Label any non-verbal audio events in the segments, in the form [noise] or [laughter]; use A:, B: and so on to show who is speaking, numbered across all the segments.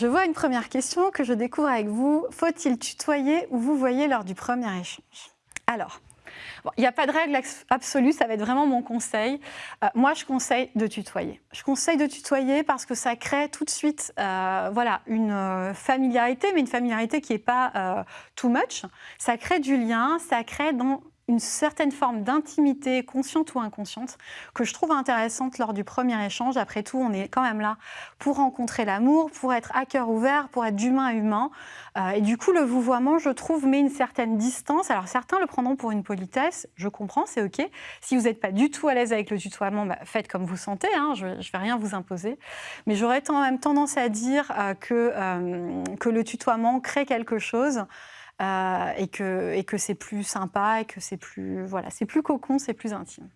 A: je vois une première question que je découvre avec vous. Faut-il tutoyer ou vous voyez lors du premier échange? Alors, il n'y a pas de règle absolue, ça va être vraiment mon conseil. Euh, moi, je conseille de tutoyer. Je conseille de tutoyer parce que ça crée tout de suite euh, voilà, une euh, familiarité, mais une familiarité qui n'est pas too much. Ça crée du lien, ça crée dans une certaine forme d'intimité, consciente ou inconsciente, que je trouve intéressante lors du premier échange. Après tout, on est quand même là pour rencontrer l'amour, pour être à cœur ouvert, pour être d'humain à humain. Euh, et du coup, le vouvoiement, je trouve, met une certaine distance. Alors certains le prendront pour une politesse, je comprends, c'est OK. Si vous n'êtes pas du tout à l'aise avec le tutoiement, bah, faites comme vous sentez, hein, je ne vais rien vous imposer. Mais j'aurais quand même tendance à dire euh, que, euh, que le tutoiement crée quelque chose. Euh, et que, et que c'est plus sympa et que c'est plus, voilà, c'est plus cocon, c'est plus intime.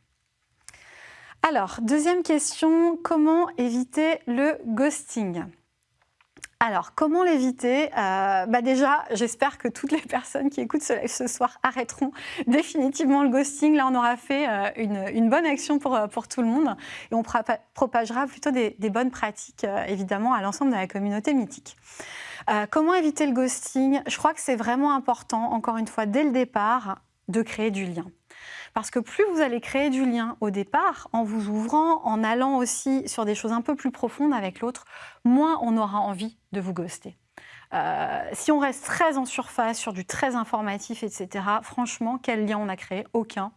A: Alors, deuxième question, comment éviter le ghosting? Alors, comment l'éviter? Euh, bah Déjà, j'espère que toutes les personnes qui écoutent ce live ce soir arrêteront définitivement le ghosting. Là, on aura fait euh, une, bonne action pour, pour tout le monde et on propagera plutôt des bonnes pratiques, évidemment, à l'ensemble de la communauté mythique. Euh, comment éviter le ghosting? Je crois que c'est vraiment important, encore une fois, dès le départ, de créer du lien. Parce que plus vous allez créer du lien au départ, en vous ouvrant, en allant aussi sur des choses un peu plus profondes avec l'autre, moins on aura envie de vous ghoster. Euh, si on reste très en surface, sur du très informatif, etc., franchement, quel lien on a créé? Aucun.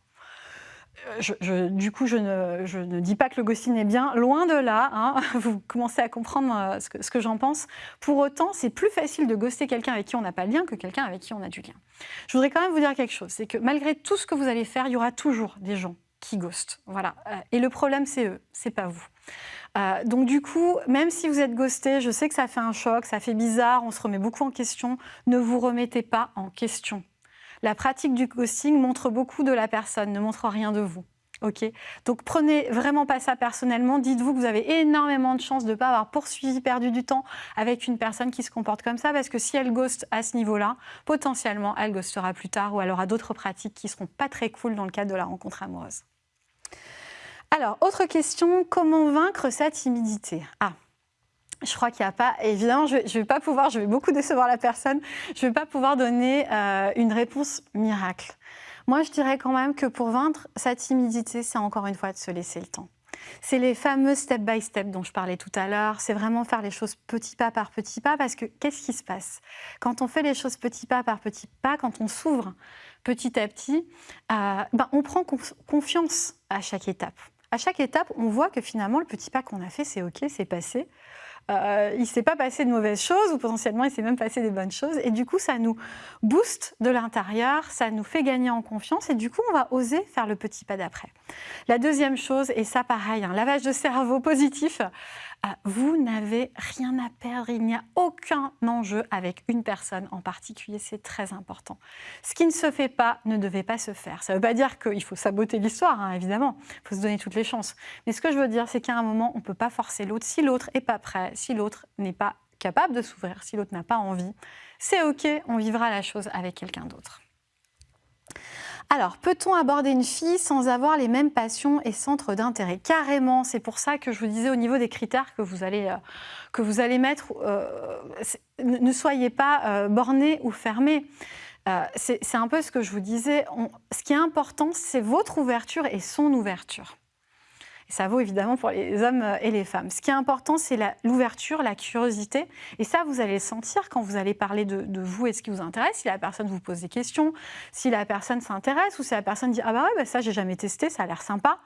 A: Euh, du coup, je ne, dis pas que le ghosting est bien, loin de là. Hein. [laughs] vous commencez à comprendre euh, ce que, j'en pense. Pour autant, c'est plus facile de ghoster quelqu'un avec qui on n'a pas de lien que quelqu'un avec qui on a du lien. Je voudrais quand même vous dire quelque chose, c'est que malgré tout ce que vous allez faire, il y aura toujours des gens qui ghostent. Voilà. Euh, et le problème, c'est eux, c'est pas vous. donc du coup, même si vous êtes ghosté, je sais que ça fait un choc, ça fait bizarre, on se remet beaucoup en question, ne vous remettez pas en question. La pratique du ghosting montre beaucoup de la personne, ne montre rien de vous. Ok, donc prenez vraiment pas ça personnellement. Dites-vous que vous avez énormément de chances de ne pas avoir poursuivi, perdu du temps avec une personne qui se comporte comme ça, parce que si elle ghost à ce niveau-là, potentiellement elle ghostera plus tard ou elle aura d'autres pratiques qui seront pas très cool dans le cadre de la rencontre amoureuse. Alors, autre question, comment vaincre sa timidité? Ah, je crois qu'il n'y a pas, évidemment, je ne vais pas pouvoir, je vais beaucoup décevoir la personne, je ne vais pas pouvoir donner euh, une réponse miracle. Moi, je dirais quand même que pour vaincre sa timidité, c'est encore une fois de se laisser le temps. C'est les fameux step by step dont je parlais tout à l'heure. C'est vraiment faire les choses petit pas par petit pas parce que qu'est-ce qui se passe? Quand on fait les choses petit pas par petit pas, quand on s'ouvre petit à petit, euh, ben, on prend confiance à chaque étape. À chaque étape, on voit que finalement, le petit pas qu'on a fait, c'est OK, c'est passé. Euh, il ne s'est pas passé de mauvaises choses ou potentiellement il s'est même passé des bonnes choses. Et du coup, ça nous booste de l'intérieur, ça nous fait gagner en confiance et du coup, on va oser faire le petit pas d'après. La deuxième chose, et ça pareil, un lavage de cerveau positif, vous n'avez rien à perdre, il n'y a aucun enjeu avec une personne en particulier, c'est très important. Ce qui ne se fait pas ne devait pas se faire. Ça ne veut pas dire qu'il faut saboter l'histoire, hein, évidemment, il faut se donner toutes les chances. Mais ce que je veux dire, c'est qu'à un moment, on ne peut pas forcer l'autre. Si l'autre n'est pas prêt, si l'autre n'est pas capable de s'ouvrir, si l'autre n'a pas envie, c'est OK, on vivra la chose avec quelqu'un d'autre. Alors, peut-on aborder une fille sans avoir les mêmes passions et centres d'intérêt? Carrément, c'est pour ça que je vous disais au niveau des critères que vous allez, euh, mettre, euh, ne soyez pas euh, bornés ou fermés. c'est un peu ce que je vous disais. ce qui est important, c'est votre ouverture et son ouverture ça vaut évidemment pour les hommes euh, et les femmes. Ce qui est important, c'est l'ouverture, la, curiosité. Et ça, vous allez le sentir quand vous allez parler de, vous et ce qui vous intéresse. Si la personne vous pose des questions, si la personne s'intéresse ou si la personne dit « Ah bah ouais, bah ça, j'ai jamais testé, ça a l'air sympa ».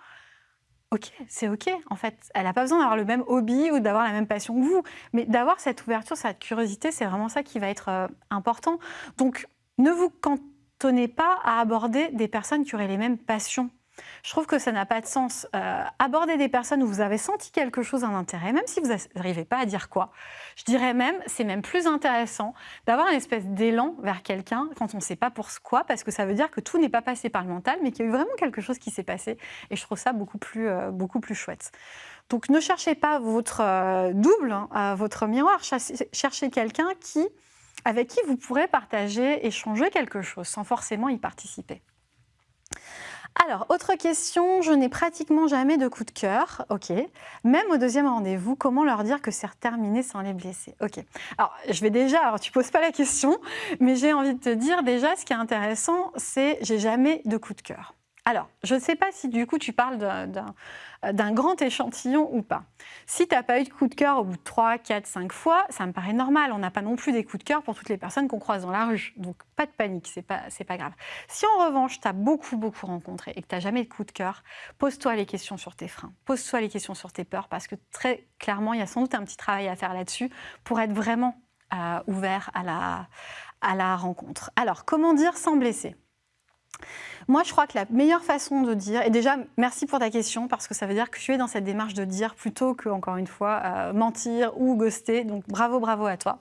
A: Ok, c'est ok. En fait, elle n'a pas besoin d'avoir le même hobby ou d'avoir la même passion que vous. Mais d'avoir cette ouverture, cette curiosité, c'est vraiment ça qui va être euh, important. Donc, ne vous cantonnez pas à aborder des personnes qui auraient les mêmes passions je trouve que ça n'a pas de sens. Euh, aborder des personnes où vous avez senti quelque chose, un intérêt, même si vous n'arrivez pas à dire quoi, je dirais même, c'est même plus intéressant d'avoir une espèce d'élan vers quelqu'un quand on ne sait pas pour quoi, parce que ça veut dire que tout n'est pas passé par le mental, mais qu'il y a eu vraiment quelque chose qui s'est passé. Et je trouve ça beaucoup plus, euh, beaucoup plus chouette. Donc ne cherchez pas votre euh, double, hein, votre miroir, cherchez quelqu'un qui, avec qui vous pourrez partager, échanger quelque chose sans forcément y participer. Alors, autre question, je n'ai pratiquement jamais de coup de cœur. Ok. Même au deuxième rendez-vous, comment leur dire que c'est terminé sans les blesser? Ok. Alors, je vais déjà, alors tu poses pas la question, mais j'ai envie de te dire déjà, ce qui est intéressant, c'est j'ai jamais de coup de cœur. Alors, je ne sais pas si du coup tu parles d'un grand échantillon ou pas. Si tu n'as pas eu de coup de cœur au bout de 3, 4, 5 fois, ça me paraît normal. On n'a pas non plus des coups de cœur pour toutes les personnes qu'on croise dans la rue. Donc, pas de panique, c'est pas, pas grave. Si en revanche, tu as beaucoup, beaucoup rencontré et que tu n'as jamais de coup de cœur, pose-toi les questions sur tes freins. Pose-toi les questions sur tes peurs parce que très clairement, il y a sans doute un petit travail à faire là-dessus pour être vraiment euh, ouvert à la rencontre. Alors, comment dire sans blesser? Moi, je crois que la meilleure façon de dire, et déjà, merci pour ta question, parce que ça veut dire que tu es dans cette démarche de dire plutôt que, encore une fois, euh, mentir ou ghoster. Donc, bravo, bravo à toi.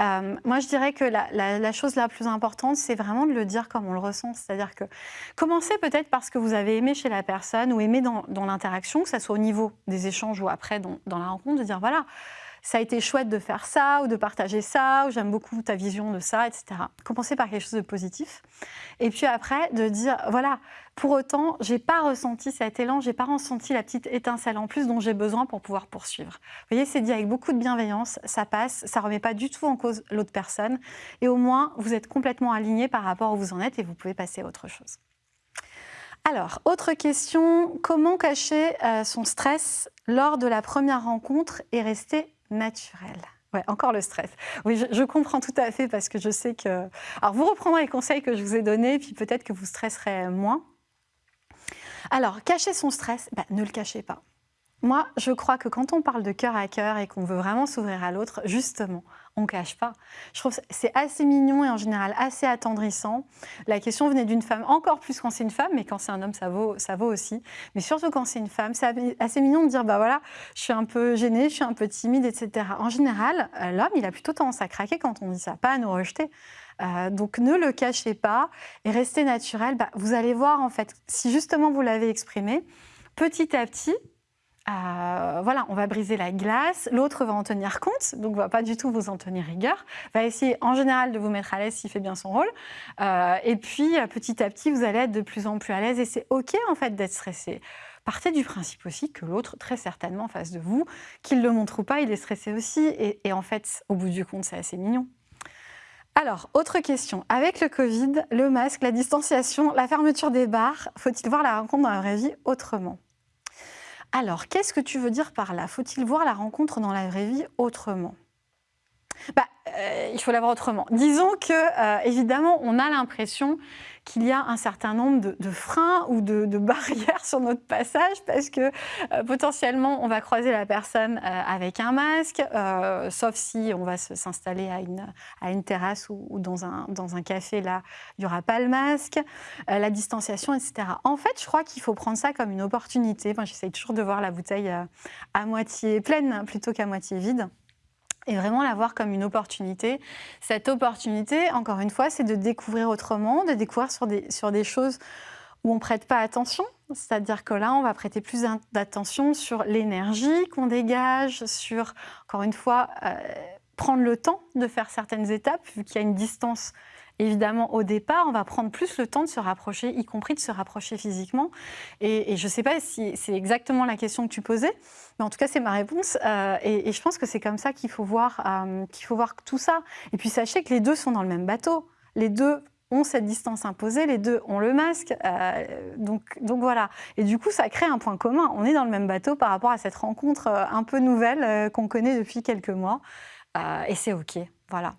A: Euh, moi, je dirais que la, chose la plus importante, c'est vraiment de le dire comme on le ressent. C'est-à-dire que commencez peut-être parce que vous avez aimé chez la personne ou aimé dans, l'interaction, que ce soit au niveau des échanges ou après dans, dans la rencontre, de dire voilà, ça a été chouette de faire ça ou de partager ça, ou j'aime beaucoup ta vision de ça, etc. Commencer par quelque chose de positif. Et puis après, de dire, voilà, pour autant, j'ai pas ressenti cet élan, j'ai pas ressenti la petite étincelle en plus dont j'ai besoin pour pouvoir poursuivre. Vous voyez, c'est dit avec beaucoup de bienveillance, ça passe, ça remet pas du tout en cause l'autre personne, et au moins, vous êtes complètement aligné par rapport où vous en êtes et vous pouvez passer à autre chose. Alors, autre question, comment cacher euh, son stress lors de la première rencontre et rester naturel. Ouais, encore le stress. Oui, je, comprends tout à fait parce que je sais que... Alors, vous reprendrez les conseils que je vous ai donnés, puis peut-être que vous stresserez moins. Alors, cacher son stress, bah, ne le cachez pas. Moi, je crois que quand on parle de cœur à cœur et qu'on veut vraiment s'ouvrir à l'autre, justement, on ne cache pas. Je trouve c'est assez mignon et en général assez attendrissant. La question venait d'une femme, encore plus quand c'est une femme, mais quand c'est un homme, ça vaut, ça vaut aussi. Mais surtout quand c'est une femme, c'est assez mignon de dire, bah voilà, je suis un peu gênée, je suis un peu timide, etc. En général, euh, l'homme, il a plutôt tendance à craquer quand on dit ça, pas à nous rejeter. Euh, donc ne le cachez pas et restez naturel. Bah, vous allez voir en fait, si justement vous l'avez exprimé, petit à petit, euh, voilà, on va briser la glace, l'autre va en tenir compte, donc va pas du tout vous en tenir rigueur, va essayer en général de vous mettre à l'aise s'il fait bien son rôle, euh, et puis euh, petit à petit vous allez être de plus en plus à l'aise et c'est ok en fait d'être stressé. Partez du principe aussi que l'autre, très certainement en face de vous, qu'il le montre ou pas, il est stressé aussi, et en fait, au bout du compte, c'est assez mignon. Alors, autre question. Avec le Covid, le masque, la distanciation, la fermeture des bars, faut-il voir la rencontre dans la vraie vie autrement? Alors, qu'est-ce que tu veux dire par là? Faut-il voir la rencontre dans la vraie vie autrement? Bah, euh, il faut l'avoir autrement. Disons que, euh, évidemment, on a l'impression qu'il y a un certain nombre de, freins ou de, [laughs] barrières sur notre passage parce que euh, potentiellement, on va croiser la personne avec un masque, sauf si on va s'installer à une, terrasse ou, dans, un, café, là, il n'y aura pas le masque, la distanciation, etc. En fait, je crois qu'il faut prendre ça comme une opportunité. Moi, j'essaye toujours de voir la bouteille à moitié pleine plutôt qu'à moitié vide et vraiment la voir comme une opportunité. Cette opportunité, encore une fois, c'est de découvrir autrement, de découvrir sur des, sur des choses où on ne prête pas attention. C'est-à-dire que là, on va prêter plus d'attention sur l'énergie qu'on dégage, sur, encore une fois, euh, prendre le temps de faire certaines étapes, vu qu'il y a une distance évidemment, au départ, on va prendre plus le temps de se rapprocher, y compris de se rapprocher physiquement. Et, je ne sais pas si c'est exactement la question que tu posais, mais en tout cas, c'est ma réponse. Euh, et, je pense que c'est comme ça qu'il faut, voir, euh, qu'il faut voir tout ça. Et puis, sachez que les deux sont dans le même bateau. Les deux ont cette distance imposée, les deux ont le masque. Euh, donc, donc voilà. Et du coup, ça crée un point commun. On est dans le même bateau par rapport à cette rencontre un peu nouvelle qu'on connaît depuis quelques mois. et c'est OK. Voilà.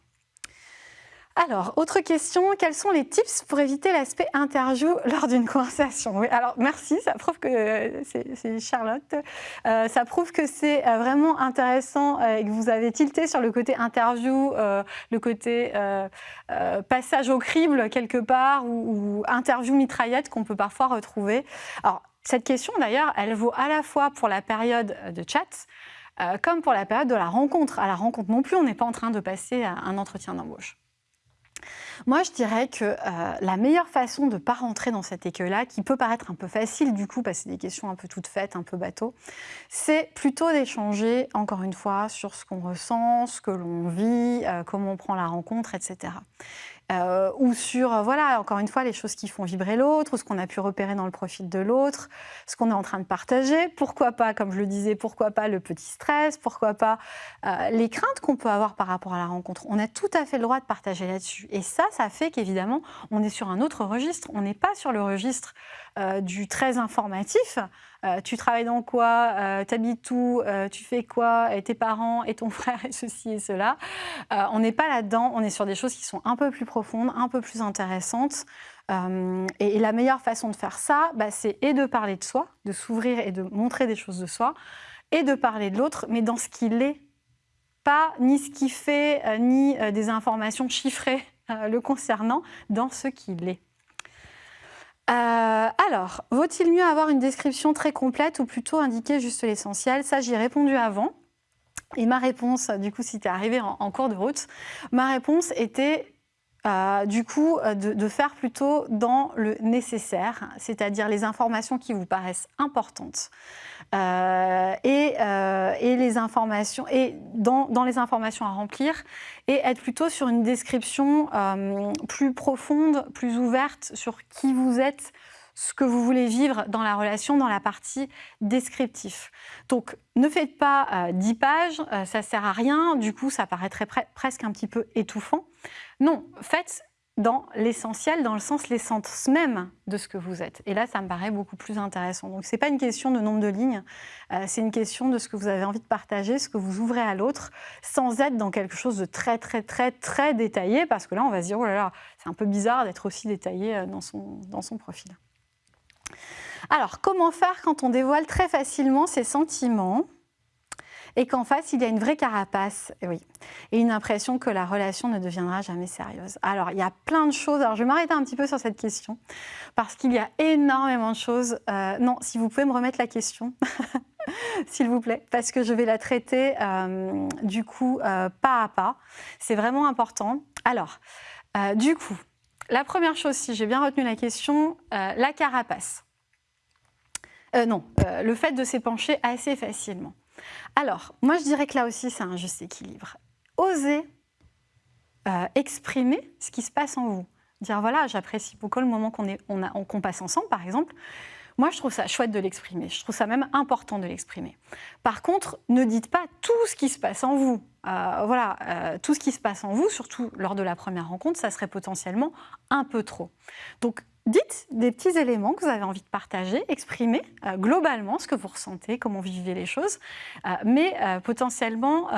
A: Alors, autre question, quels sont les tips pour éviter l'aspect interview [laughs] lors d'une conversation? Alors merci, ça prouve que euh, c'est Charlotte. Euh, ça prouve que c'est euh, vraiment intéressant et que vous avez tilté sur le côté interview, le côté passage au crible quelque part ou, ou interview mitraillette qu'on peut parfois retrouver. Alors, cette question d'ailleurs, elle vaut à la fois pour la période de chat, comme pour la période de la rencontre. À la rencontre non plus, on n'est pas en train de passer à un entretien d'embauche. Moi, je dirais que euh, la meilleure façon de ne pas rentrer dans cet écueil-là, qui peut paraître un peu facile du coup, parce que c'est des questions un peu toutes faites, un peu bateau, c'est plutôt d'échanger, encore une fois, sur ce qu'on ressent, ce que l'on vit, euh, comment on prend la rencontre, etc. euh, ou sur, euh, voilà, encore une fois, les choses qui font vibrer l'autre, ou ce qu'on a pu repérer dans le profil de l'autre, ce qu'on est en train de partager. Pourquoi pas, comme je le disais, pourquoi pas le petit stress, pourquoi pas euh, les craintes qu'on peut avoir par rapport à la rencontre. On a tout à fait le droit de partager là-dessus. Et ça, ça fait qu'évidemment, on est sur un autre registre. On n'est pas sur le registre du très informatif. Tu travailles dans quoi? T'habites où? Tu fais quoi? Et tes parents? Et ton [laughs] frère? Et ceci et cela. on n'est pas là-dedans. On est sur des choses qui sont un peu plus profondes, un peu plus intéressantes. Euh, et, la meilleure façon de faire ça, bah, c'est et de parler de soi, de s'ouvrir et de montrer des choses de soi, et de parler de l'autre, mais dans ce qu'il est, pas ni ce qu'il fait, euh, ni euh, des informations chiffrées le concernant, dans ce qu'il est. alors, vaut-il mieux avoir une description très complète ou plutôt indiquer juste l'essentiel? Ça, j'y ai répondu avant. Et ma réponse, du coup, si tu es arrivé en cours de route, ma réponse était euh, du coup, euh, de, faire plutôt dans le nécessaire, c'est-à-dire les informations qui vous paraissent importantes. Euh, et, les informations, et dans, les informations à remplir, et être plutôt sur une description plus profonde, plus ouverte sur qui vous êtes, ce que vous voulez vivre dans la relation, dans la partie descriptif. Donc, ne faites pas 10 pages, ça ne sert à rien, du coup, ça paraîtrait presque un petit peu étouffant. Non, faites dans l'essentiel, dans le sens l'essence même de ce que vous êtes. Et là, ça me paraît beaucoup plus intéressant. Donc, ce n'est pas une question de nombre de lignes, euh, c'est une question de ce que vous avez envie de partager, ce que vous ouvrez à l'autre, sans être dans quelque chose de très, très, très, très détaillé, parce que là, on va se dire, oh là là, c'est un peu bizarre d'être aussi détaillé euh, dans son, dans son profil. Alors, comment faire quand on dévoile très facilement ses sentiments? Et qu'en face, il y a une vraie carapace, oui, et une impression que la relation ne deviendra jamais sérieuse. Alors, il y a plein de choses. Alors, je vais m'arrêter un petit peu sur cette question, parce qu'il y a énormément de choses. Euh, non, si vous pouvez me remettre la question, [laughs] s'il vous plaît, parce que je vais la traiter, euh, du coup, euh, pas à pas. C'est vraiment important. Alors, du coup, la première chose, si j'ai bien retenu la question, la carapace. non, le fait de s'épancher assez facilement. Alors, moi je dirais que là aussi c'est un juste équilibre. Osez euh, exprimer ce qui se passe en vous. Dire voilà, j'apprécie beaucoup le moment qu'on passe ensemble par exemple. Moi, je trouve ça chouette de l'exprimer. Je trouve ça même important de l'exprimer. Par contre, ne dites pas tout ce qui se passe en vous. Euh, voilà, euh, tout ce qui se passe en vous, surtout lors de la première rencontre, ça serait potentiellement un peu trop. Donc, dites des petits éléments que vous avez envie de partager, exprimez euh, globalement ce que vous ressentez, comment vous vivez les choses, euh, mais euh, potentiellement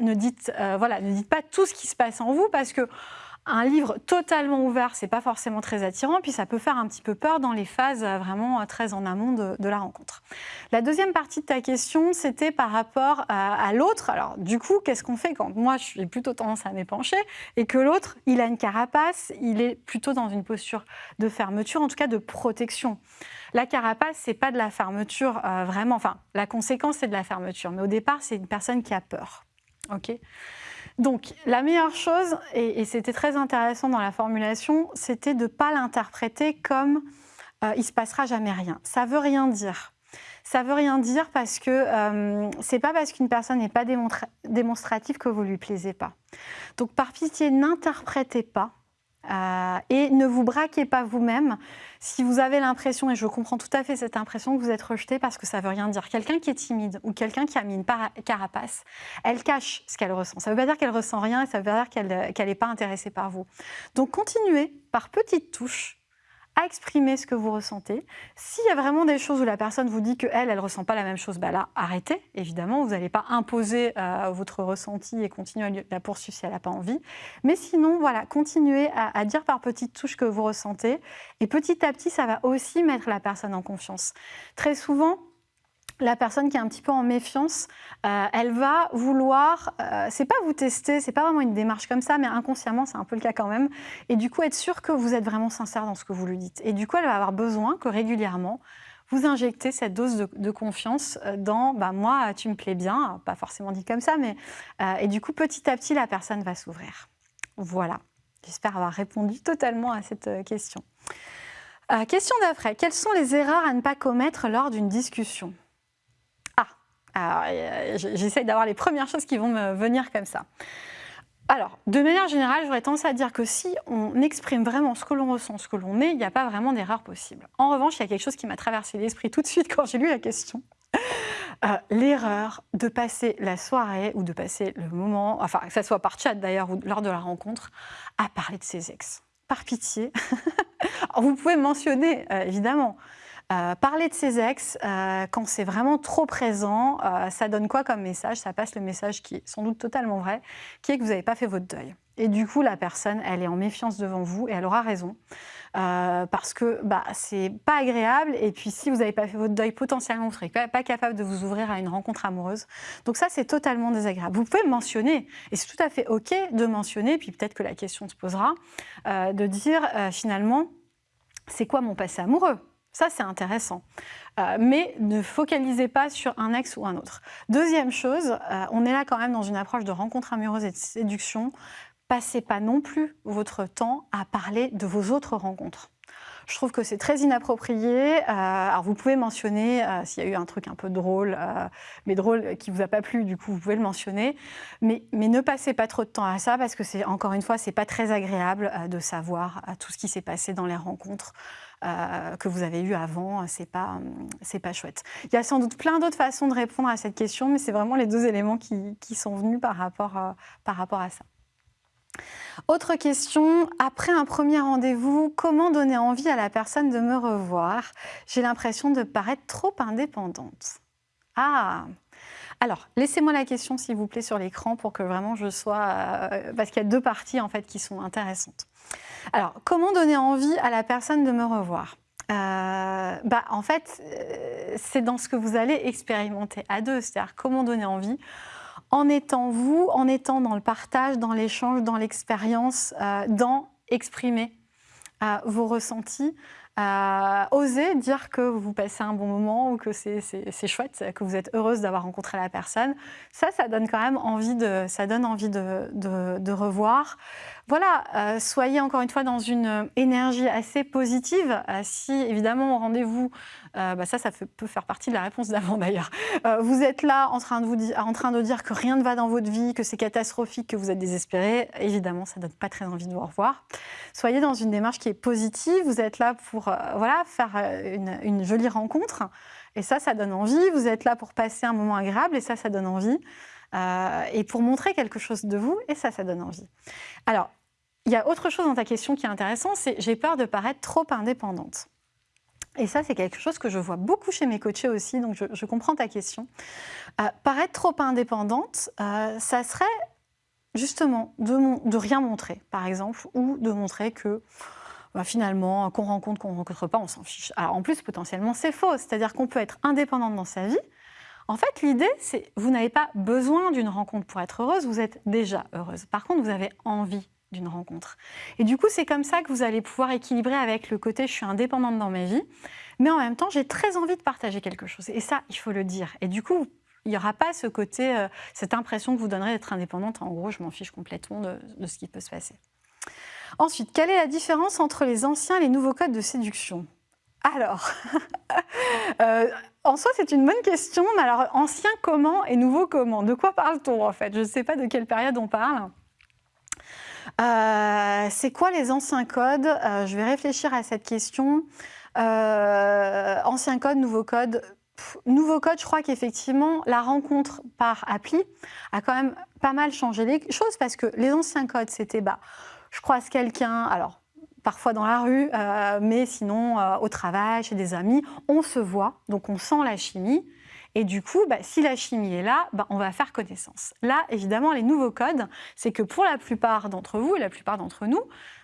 A: ne dites, voilà, ne dites pas tout ce qui se passe en vous parce que un livre totalement ouvert, c'est pas forcément très attirant, puis ça peut faire un petit peu peur dans les phases euh, vraiment euh, très en amont de, la rencontre. La deuxième partie de ta question, c'était par rapport à, l'autre. Alors du coup, qu'est-ce qu'on fait quand moi, je suis plutôt tendance à m'épancher et que l'autre, il a une carapace, il est plutôt dans une posture de fermeture, en tout cas de protection. La carapace, c'est pas de la fermeture euh, vraiment. Enfin, la conséquence, c'est de la fermeture. Mais au départ, c'est une personne qui a peur. OK? Donc, la meilleure chose, et, c'était très intéressant dans la formulation, c'était de ne pas l'interpréter comme euh, il se passera jamais rien ». Ça veut rien dire. Ça veut rien dire parce que euh, c'est pas parce qu'une personne n'est pas démonstrative que vous lui plaisez pas. Donc, par pitié, n'interprétez pas euh, et ne vous braquez pas vous-même si vous avez l'impression, et je comprends tout à fait cette impression, que vous êtes rejeté parce que ça ne veut rien dire. Quelqu'un qui est timide ou quelqu'un qui a mis une carapace, elle cache ce qu'elle ressent. Ça ne veut pas dire qu'elle ressent rien et ça veut pas dire qu'elle n'est pas intéressée par vous. Donc continuez par petites touches à exprimer ce que vous ressentez. S'il y a vraiment des choses où la personne vous dit qu'elle, elle ne ressent pas la même chose, bah là, arrêtez, évidemment. Vous n'allez pas imposer euh, votre ressenti et continuer à la poursuivre si elle n'a pas envie. Mais sinon, voilà, continuez à, à, dire par petites touches que vous ressentez. Et petit à petit, ça va aussi mettre la personne en confiance. Très souvent, la personne qui est un petit peu en méfiance, euh, elle va vouloir, euh, c'est pas vous tester, c'est pas vraiment une démarche comme ça, mais inconsciemment, c'est un peu le cas quand même. Et du coup, être sûr que vous êtes vraiment sincère dans ce que vous lui dites. Et du coup, elle va avoir besoin que régulièrement, vous injectez cette dose de, confiance euh, dans bah, moi, tu me plais bien, pas forcément dit comme ça, mais. et du coup, petit à petit, la personne va s'ouvrir. Voilà. J'espère avoir répondu totalement à cette question. question d'après. Quelles sont les erreurs à ne pas commettre lors d'une discussion? J'essaye d'avoir les premières choses qui vont me venir comme ça. alors, de manière générale, j'aurais tendance à dire que si on exprime vraiment ce que l'on ressent, ce que l'on est, il n'y a pas vraiment d'erreur possible. En revanche, il y a quelque chose qui m'a traversé l'esprit tout de suite quand j'ai lu la question. Euh, l'erreur de passer la soirée ou de passer le moment, enfin que ce soit par chat d'ailleurs ou lors de la rencontre, à parler de ses ex. Par pitié, [laughs] vous pouvez mentionner euh, évidemment, euh, parler de ses ex, euh, quand c'est vraiment trop présent, euh, ça donne quoi comme message? Ça passe le message qui est sans doute totalement vrai, qui est que vous n'avez pas fait votre deuil. Et du coup, la personne, elle est en méfiance devant vous et elle aura raison. parce que bah, c'est pas agréable. Et puis, si vous n'avez pas fait votre deuil, potentiellement, vous ne serez pas, pas, capable de vous ouvrir à une rencontre amoureuse. Donc ça, c'est totalement désagréable. Vous pouvez mentionner, et c'est tout à fait OK de mentionner, puis peut-être que la question se posera, de dire finalement, c'est quoi mon passé amoureux? Ça, c'est intéressant. Euh, mais ne focalisez pas sur un ex ou un autre. Deuxième chose, euh, on est là quand même dans une approche de rencontre amoureuse et de séduction. Passez pas non plus votre temps à parler de vos autres rencontres. Je trouve que c'est très inapproprié. Euh, alors vous pouvez mentionner s'il y a eu un truc un peu drôle, mais drôle qui vous a pas plu, du coup vous pouvez le mentionner. Mais, ne passez pas trop de temps à ça parce que encore une fois c'est pas très agréable de savoir tout ce qui s'est passé dans les rencontres. Euh, que vous avez eu avant, c'est pas, c'est pas chouette. Il y a sans doute plein d'autres façons de répondre à cette question, mais c'est vraiment les deux éléments qui, qui sont venus par rapport, par rapport à ça. Autre question, après un premier rendez-vous, comment donner envie à la personne de me revoir? J'ai l'impression de paraître trop indépendante. Ah alors, laissez-moi la question, s'il vous plaît, sur l'écran pour que vraiment je sois... Euh, parce qu'il y a deux parties, en fait, qui sont intéressantes. Alors, comment donner envie à la personne de me revoir? Euh, bah, En fait, euh, c'est dans ce que vous allez expérimenter à deux, c'est-à-dire comment donner envie? En étant vous, en étant dans le partage, dans l'échange, dans l'expérience, dans exprimer vos ressentis, euh, oser dire que vous passez un bon moment ou que c'est chouette, que vous êtes heureuse d'avoir rencontré la personne. Ça, ça donne quand même envie de, ça donne envie de, de revoir voilà, euh, soyez encore une fois dans une énergie assez positive. Euh, si évidemment au rendez-vous, euh, bah, ça, ça peut faire partie de la réponse d'avant d'ailleurs. vous êtes là en train, de vous dire, en train de dire que rien ne va dans votre vie, que c'est catastrophique, que vous êtes désespéré. Évidemment, ça ne donne pas très envie de vous revoir. Soyez dans une démarche qui est positive. Vous êtes là pour voilà, faire une jolie rencontre. Et ça, ça donne envie. Vous êtes là pour passer un moment agréable. Et ça, ça donne envie. Et pour montrer quelque chose de vous, et ça, ça donne envie. Alors, il y a autre chose dans ta question qui est intéressant, c'est j'ai peur de paraître trop indépendante. Et ça, c'est quelque chose que je vois beaucoup chez mes coachés aussi, donc je, comprends ta question. Euh, paraître trop indépendante, euh, ça serait justement de, de, rien montrer, par exemple, ou de montrer que bah, finalement, qu'on rencontre, qu'on ne rencontre pas, on s'en fiche. Alors en plus, potentiellement, c'est faux, c'est-à-dire qu'on peut être indépendante dans sa vie. En fait, l'idée, c'est vous n'avez pas besoin d'une rencontre pour être heureuse, vous êtes déjà heureuse. Par contre, vous avez envie d'une rencontre. Et du coup, c'est comme ça que vous allez pouvoir équilibrer avec le côté je suis indépendante dans ma vie, mais en même temps, j'ai très envie de partager quelque chose. Et ça, il faut le dire. Et du coup, il n'y aura pas ce côté, euh, cette impression que vous donnerez d'être indépendante. En gros, je m'en fiche complètement de, ce qui peut se passer. Ensuite, quelle est la différence entre les anciens et les nouveaux codes de séduction? Alors, [laughs] euh, en soi, c'est une bonne question. Mais alors, ancien comment et nouveau comment? De quoi parle-t-on en fait? Je ne sais pas de quelle période on parle. Euh, c'est quoi les anciens codes? Euh, Je vais réfléchir à cette question. Ancien code, nouveau code. nouveau code, je crois qu'effectivement, la rencontre par appli a quand même pas mal changé les choses parce que les anciens codes, c'était bah, je croise quelqu'un, alors parfois dans la rue, mais sinon au travail, chez des amis, on se voit, donc on sent la chimie. Et du coup, bah, si la chimie est là, bah, on va faire connaissance. Là, évidemment, les nouveaux codes, c'est que pour la plupart d'entre vous et la plupart d'entre nous,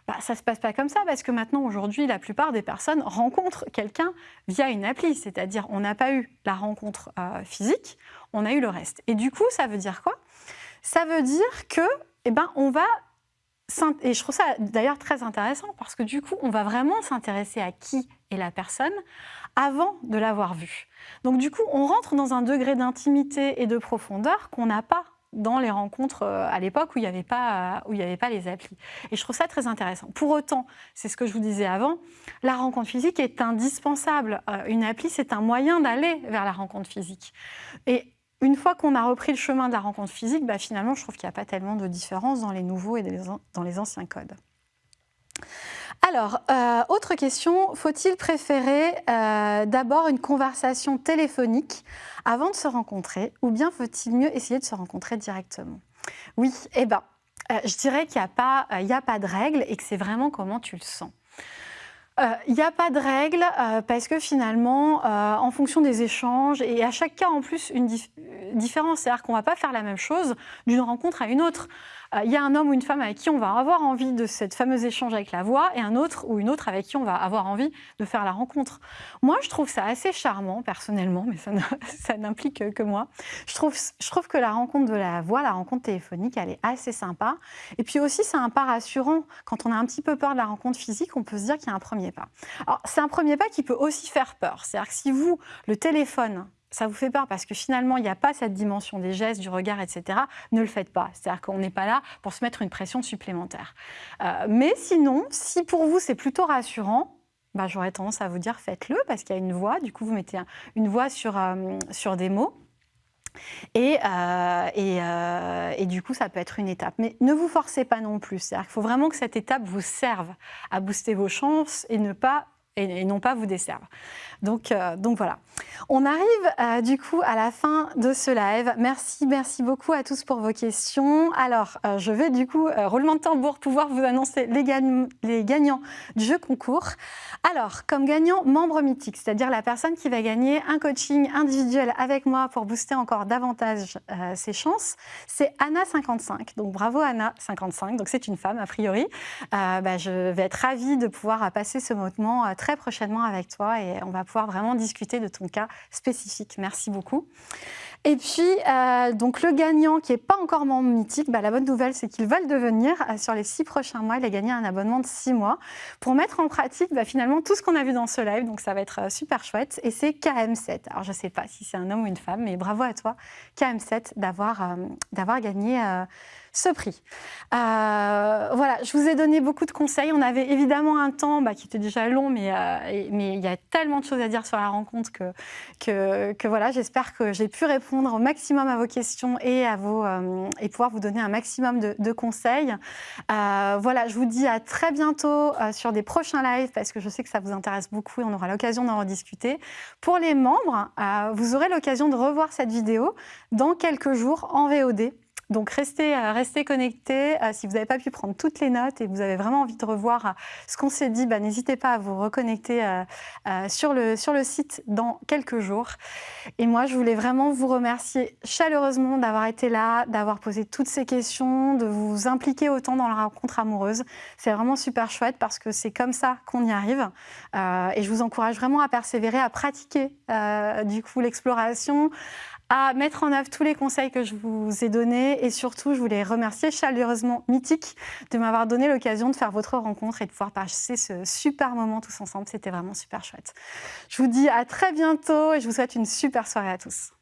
A: bah, ça ne se passe pas comme ça parce que maintenant, aujourd'hui, la plupart des personnes rencontrent quelqu'un via une appli. C'est-à-dire, on n'a pas eu la rencontre euh, physique, on a eu le reste. Et du coup, ça veut dire quoi? Ça veut dire que, eh ben, on va et je trouve ça d'ailleurs très intéressant parce que du coup, on va vraiment s'intéresser à qui est la personne avant de l'avoir vue. Donc du coup, on rentre dans un degré d'intimité et de profondeur qu'on n'a pas dans les rencontres euh, à l'époque où il n'y avait, pas, avait pas les applis. Et je trouve ça très intéressant. Pour autant, c'est ce que je vous disais avant, la rencontre physique est indispensable. Euh, une appli, c'est un moyen d'aller vers la rencontre physique. Une fois qu'on a repris le chemin de la rencontre physique, bah, finalement, je trouve qu'il n'y a pas tellement de différence dans les nouveaux et dans les anciens codes. Alors, euh, autre question, faut-il préférer euh, d'abord une conversation téléphonique avant de se rencontrer ou bien faut-il mieux essayer de se rencontrer directement? Oui, eh bien, euh, je dirais qu'il n'y a pas de règle et que c'est vraiment comment tu le sens. Il n'y a pas de règle parce que finalement, en fonction des échanges, et à chaque cas en plus une différence, c'est-à-dire qu'on ne va pas faire la même chose d'une rencontre à une autre. Euh, il y a un homme ou une femme avec qui on va avoir envie de cette fameuse échange avec la voix et un autre ou une autre avec qui on va avoir envie de faire la rencontre. Moi, je trouve ça assez charmant, personnellement, mais ça [laughs] n'implique que moi. Je trouve, je trouve que la rencontre de la voix, la rencontre téléphonique, elle est assez sympa. Et puis aussi, c'est un pas rassurant. Quand on a un petit peu peur de la rencontre physique, on peut se dire qu'il y a un premier pas. Alors, c'est un premier pas qui peut aussi faire peur. C'est-à-dire que si vous, le téléphone, ça vous fait peur parce que finalement, il n'y a pas cette dimension des gestes, du regard, etc., ne le faites pas. C'est-à-dire qu'on n'est pas là pour se mettre une pression supplémentaire. Euh, mais sinon, si pour vous, c'est plutôt rassurant, bah, j'aurais tendance à vous dire faites-le parce qu'il y a une voix. Du coup, vous mettez une voix sur, euh, sur des mots. Et, euh, et, et, du coup, ça peut être une étape. Mais ne vous forcez pas non plus. C'est-à-dire qu'il faut vraiment que cette étape vous serve à booster vos chances et ne pas et, non pas vous desservent. Donc, euh, donc voilà. On arrive euh, du coup à la fin de ce live. Merci, merci beaucoup à tous pour vos questions. Alors, euh, je vais du coup, roulement de tambour, pouvoir vous annoncer les, gagnants du jeu concours. Alors, comme gagnant, membre mythique, c'est-à-dire la personne qui va gagner un coaching individuel avec moi pour booster encore davantage ses chances, c'est Anna55. Donc bravo Anna55. Donc c'est une femme a priori. Bah, je vais être ravie de pouvoir passer ce moment très très prochainement avec toi et on va pouvoir vraiment discuter de ton cas spécifique. Merci beaucoup. Et puis, euh, donc le gagnant qui n'est pas encore membre mythique, bah, la bonne nouvelle, c'est qu'il va le devenir. Euh, sur les six prochains mois, il a gagné un abonnement de six mois pour mettre en pratique bah, finalement tout ce qu'on a vu dans ce live. Donc, ça va être euh, super chouette. Et c'est KM7. Alors, je ne sais pas si c'est un homme ou une femme, mais bravo à toi, KM7, d'avoir d'avoir gagné ce prix. Euh, voilà, je vous ai donné beaucoup de conseils. On avait évidemment un temps bah, qui était déjà long, mais, euh, mais il y a tellement de choses à dire sur la rencontre que, que, voilà, j'espère que j'ai pu répondre au maximum à vos questions et, à vos, euh, et pouvoir vous donner un maximum de, de conseils. voilà, je vous dis à très bientôt sur des prochains lives parce que je sais que ça vous intéresse beaucoup et on aura l'occasion d'en rediscuter. Pour les membres, vous aurez l'occasion de revoir cette vidéo dans quelques jours en VOD. Donc restez, euh, restez connectés. Euh, si vous n'avez pas pu prendre toutes les notes et vous avez vraiment envie de revoir euh, ce qu'on s'est dit, bah, n'hésitez pas à vous reconnecter sur, le, sur le site dans quelques jours. Et moi, je voulais vraiment vous remercier chaleureusement d'avoir été là, d'avoir posé toutes ces questions, de vous impliquer autant dans la rencontre amoureuse. C'est vraiment super chouette parce que c'est comme ça qu'on y arrive. et je vous encourage vraiment à persévérer, à pratiquer du coup l'exploration, à mettre en œuvre tous les conseils que je vous ai donnés et surtout, je voulais remercier chaleureusement Mythique de m'avoir donné l'occasion de faire votre rencontre et de pouvoir passer ce super moment tous ensemble. C'était vraiment super chouette. Je vous dis à très bientôt et je vous souhaite une super soirée à tous.